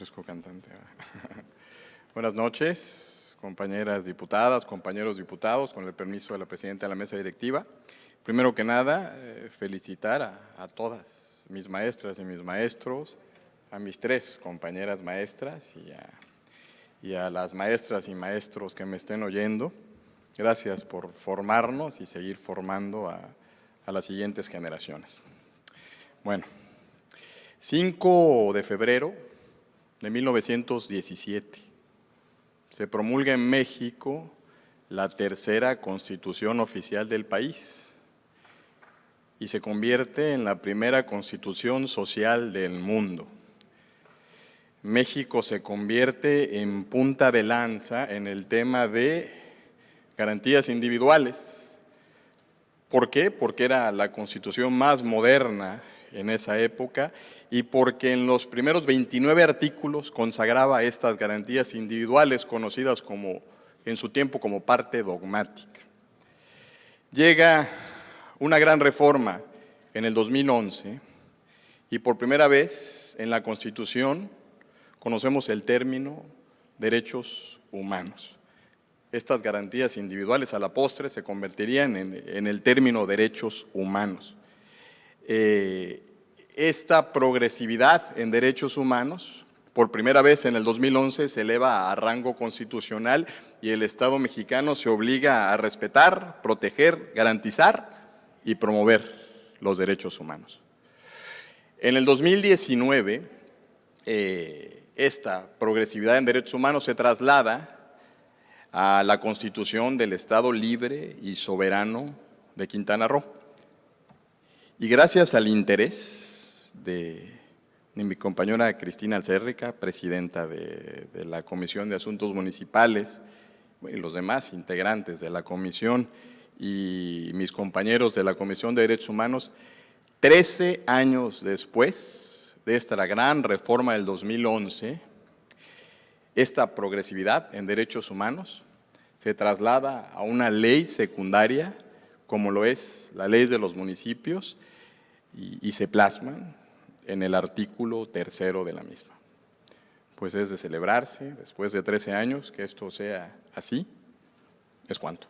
Cantante. Buenas noches, compañeras diputadas, compañeros diputados, con el permiso de la Presidenta de la Mesa Directiva. Primero que nada, eh, felicitar a, todas mis maestras y mis maestros, a mis tres compañeras maestras y a, las maestras y maestros que me estén oyendo. Gracias por formarnos y seguir formando a, a las siguientes generaciones. Bueno, 5 de febrero de 1917 se promulga en México la tercera constitución oficial del país y se convierte en la primera constitución social del mundo. México se convierte en punta de lanza en el tema de garantías individuales. ¿Por qué? Porque era la constitución más moderna en esa época y porque en los primeros 29 artículos consagraba estas garantías individuales conocidas como, en su tiempo como parte dogmática. Llega una gran reforma en el 2011 y por primera vez en la Constitución conocemos el término derechos humanos. Estas garantías individuales a la postre se convertirían en, el término derechos humanos. Eh, esta progresividad en derechos humanos, por primera vez en el 2011 se eleva a rango constitucional y el Estado mexicano se obliga a respetar, proteger, garantizar y promover los derechos humanos. En el 2019, eh, esta progresividad en derechos humanos se traslada a la Constitución del Estado Libre y Soberano de Quintana Roo. Y gracias al interés de, mi compañera Cristina Alcérrica, presidenta de, de, la Comisión de Asuntos Municipales, y los demás integrantes de la comisión y mis compañeros de la Comisión de Derechos Humanos, 13 años después de esta gran reforma del 2011, esta progresividad en derechos humanos se traslada a una ley secundaria, como lo es la ley de los municipios, y, se plasman en el artículo tercero de la misma. Pues es de celebrarse, después de 13 años, que esto sea así, es cuanto.